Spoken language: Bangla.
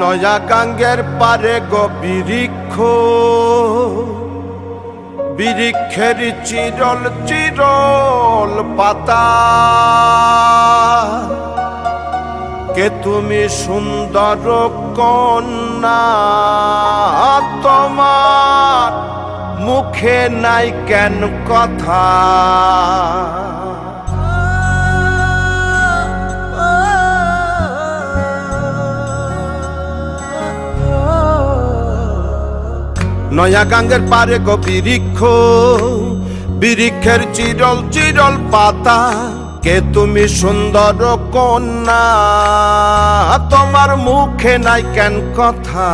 নয়া গাঙ্গের পারে গো বিরিক্ষ বিরিক্ষের চিরল চিরল পাতা। কে তুমি সুন্দর কন্যা, তোমার মুখে নাই কেন কথা? নয়া গাঙ্গের পারে গো বিরিক্ষ বিরিক্ষের চিরল চিরল পাতা, কে তুমি সুন্দর কন্যা? তোমার মুখে নাই কেন কথা?